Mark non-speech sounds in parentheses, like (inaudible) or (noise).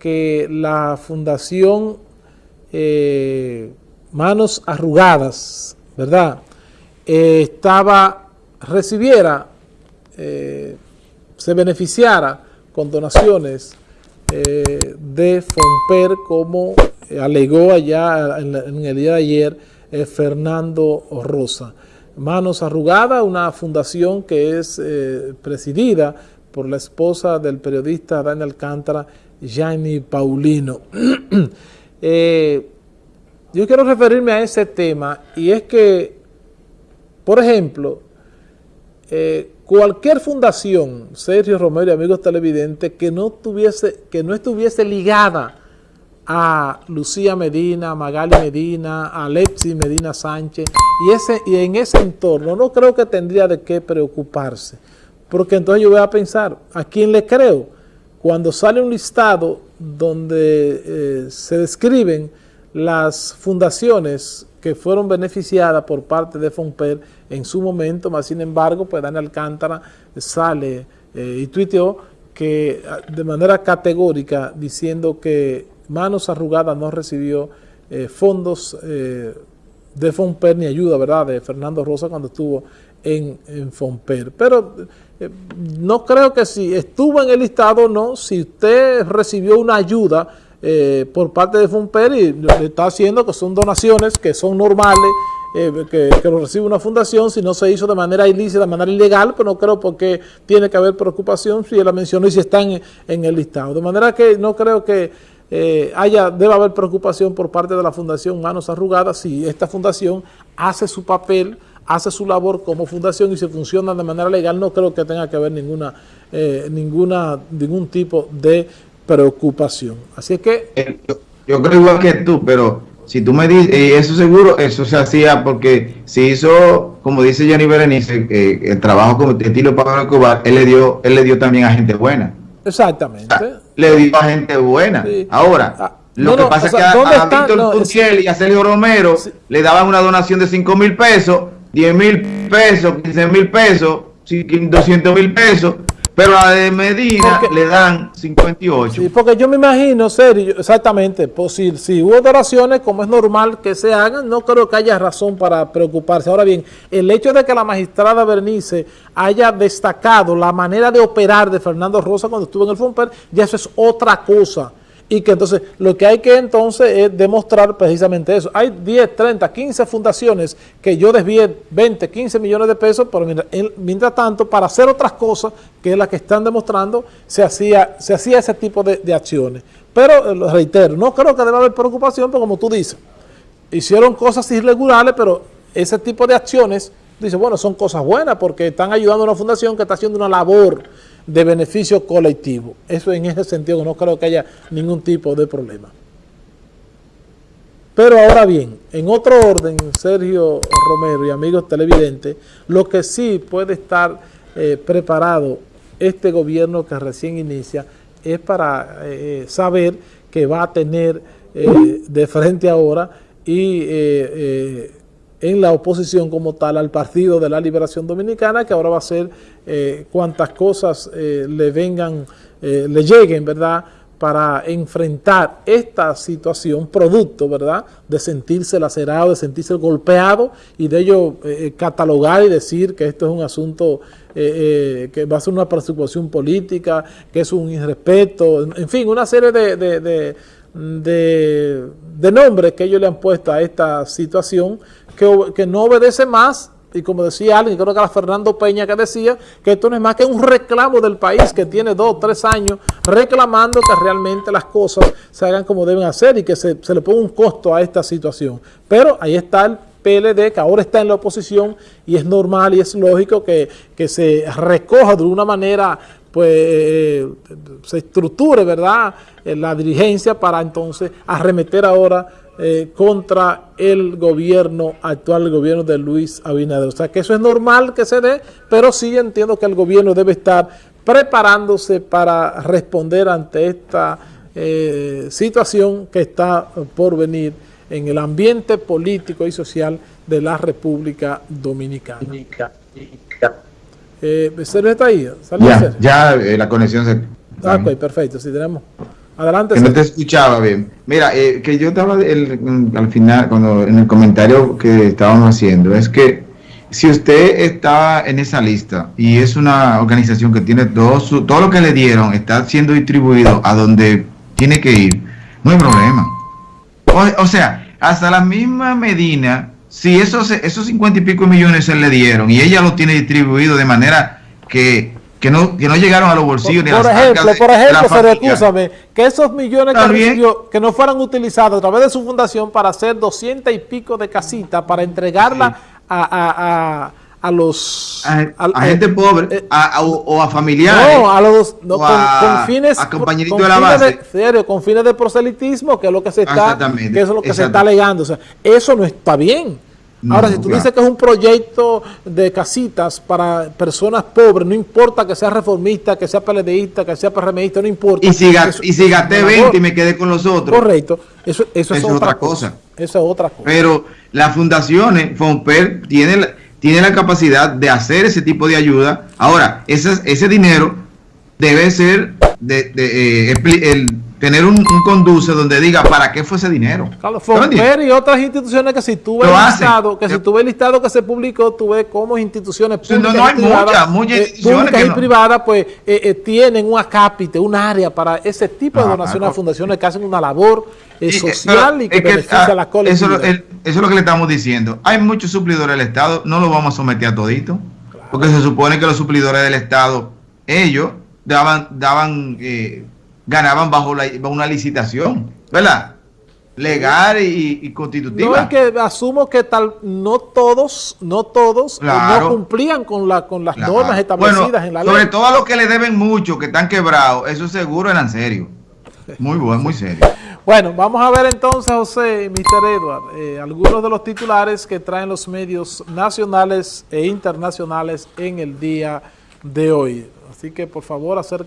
que la Fundación eh, Manos Arrugadas, ¿verdad? Eh, estaba, recibiera, eh, se beneficiara con donaciones de Fomper como alegó allá en, en, el día de ayer Fernando Rosa. Manos Arrugadas, una fundación que es presidida por la esposa del periodista Daniel Alcántara, Gianni Paulino. (clears throat) Eh, yo quiero referirme a ese tema y es que, por ejemplo, eh, cualquier fundación, Sergio Romero y amigos televidentes, que no, tuviese, que no estuviese ligada a Lucía Medina, a Magali Medina, a Alexis Medina Sánchez, y, ese, y en ese entorno no creo que tendría de qué preocuparse. Porque entonces yo voy a pensar, ¿a quién le creo? Cuando sale un listado donde eh, se describen las fundaciones que fueron beneficiadas por parte de FONPER en su momento, más sin embargo, pues Daniel Alcántara sale eh, y tuiteó que ah, de manera categórica diciendo que Manos Arrugadas no recibió eh, fondos de FONPER ni ayuda, ¿verdad?, de Fernando Rosa cuando estuvo en, en FONPER. Pero eh, no creo que si estuvo en el listado no, si usted recibió una ayuda eh, por parte de FONPER y le está haciendo que son donaciones que son normales, eh, que, lo recibe una fundación, si no se hizo de manera ilícita, de manera ilegal, pues no creo porque tiene que haber preocupación si la mencionó y si están en, el listado. De manera que no creo que haya, debe haber preocupación por parte de la Fundación Manos Arrugadas si esta fundación hace su papel hace su labor como fundación y se funciona de manera legal, no creo que tenga que haber ninguna, eh, ninguna ningún tipo de preocupación. Así es que... Eh, yo, creo igual que tú, pero si tú me dices, y eso seguro, eso se hacía porque se hizo, como dice Jenny Berenice, el trabajo como estilo Pablo Escobar, él le dio, él le dio también a gente buena. Exactamente. le dio a gente buena. Ahora, ah, lo que pasa es que a, Víctor y a Sergio Romero le daban una donación de 5 mil pesos 10 mil pesos, 15 mil pesos, 200 mil pesos, pero a de Medina le dan 58. Sí, porque yo me imagino, serio, exactamente, pues si, si, hubo donaciones, como es normal que se hagan, no creo que haya razón para preocuparse. Ahora bien, el hecho de que la magistrada Bernice haya destacado la manera de operar de Fernando Rosa cuando estuvo en el FOMPER, ya eso es otra cosa y que entonces lo que hay que entonces es demostrar precisamente eso. Hay 10, 30, 15 fundaciones que yo desvié 20, 15 millones de pesos, pero mientras, tanto, para hacer otras cosas, que es la que están demostrando, se hacía, se hacía ese tipo de, acciones. Pero, eh, lo reitero, no creo que deba haber preocupación, porque como tú dices, hicieron cosas irregulares, pero ese tipo de acciones, dice, bueno, son cosas buenas, porque están ayudando a una fundación que está haciendo una labor de beneficio colectivo. Eso en ese sentido no creo que haya ningún tipo de problema. Pero ahora bien, en otro orden, Sergio Romero y amigos televidentes, lo que sí puede estar eh, preparado este gobierno que recién inicia es para eh, saber que va a tener eh, de frente ahora y en la oposición como tal al Partido de la Liberación Dominicana, que ahora va a ser eh, cuantas cosas eh, le vengan, eh, le lleguen, ¿verdad?, para enfrentar esta situación, producto, ¿verdad?, de sentirse lacerado, de sentirse golpeado y de ello catalogar y decir que esto es un asunto que va a ser una persecución política, que es un irrespeto, en fin, una serie de nombres que ellos le han puesto a esta situación que, no obedece más y como decía alguien, creo que era Fernando Peña que decía que esto no es más que un reclamo del país que tiene dos, tres años reclamando que realmente las cosas se hagan como deben hacer y que se, le ponga un costo a esta situación. Pero ahí está el PLD que ahora está en la oposición y es normal y es lógico que, se recoja de una manera, pues eh, se estructure, ¿verdad?, la dirigencia para entonces arremeter ahora eh, contra el gobierno actual, el gobierno de Luis Abinader. O sea que eso es normal que se dé, pero sí entiendo que el gobierno debe estar preparándose para responder ante esta eh, situación que está por venir en el ambiente político y social de la República Dominicana. Eh, está ahí? Ya, ya eh, la conexión se... Ah, ok, perfecto, si tenemos. Adelante. Que no te escuchaba bien. Mira, eh, que yo estaba al final, cuando en el comentario que estábamos haciendo, es que si usted está en esa lista y es una organización que tiene todo, su, todo lo que le dieron, está siendo distribuido a donde tiene que ir, no hay problema. O, sea, hasta la misma Medina, si esos, esos 50 y pico millones se le dieron y ella lo tiene distribuido de manera que que no, que no llegaron a los bolsillos por, ni a las ejemplo, Por ejemplo, se que esos millones que, que, no fueran utilizados a través de su fundación para hacer 200 y pico de casitas, para entregarla a, a, a, los... A, gente pobre, eh, o, a familiares. No, a los... No, con, fines... A compañeritos de la base. serio, con fines de proselitismo, que es lo que se está, que es lo que se está alegando. O sea, eso no está bien. Ahora, si tú dices que es un proyecto de casitas para personas pobres, no importa que sea reformista, que sea PLDista, que sea PRMista, no importa. Y si, y si gasté 20 y me quedé con los otros. Correcto. Eso, eso, es, otra cosa. Eso es otra cosa. Pero las fundaciones, FONPER, tienen la, tiene la capacidad de hacer ese tipo de ayuda. Ahora, ese, ese dinero debe ser de, de, eh, el, tener un, conduce donde diga para qué fue ese dinero. Carlos Fonfer y otras instituciones que si tú ves listado, que si tú ves listado que se publicó, tú ves cómo instituciones públicas no, no hay muchas, muchas eh, públicas y privadas pues eh, eh, tienen un acápite, un área para ese tipo de donaciones a fundaciones que hacen una labor social y que, beneficia a la colectividad. Eso, es lo que le estamos diciendo. Hay muchos suplidores del Estado, no lo vamos a someter a todito, porque se supone que los suplidores del Estado, ellos daban, daban ganaban bajo, una licitación, ¿verdad? Legal y, constitutiva. No es que asumo que tal no todos, no todos eh, no cumplían con la con las normas establecidas en la ley. Sobre todo a los que le deben mucho, que están quebrados, eso seguro eran serios. Muy bueno, muy serio. Bueno, vamos a ver entonces, José y Mr. Edward, eh, algunos de los titulares que traen los medios nacionales e internacionales en el día de hoy. Así que por favor, acérquense.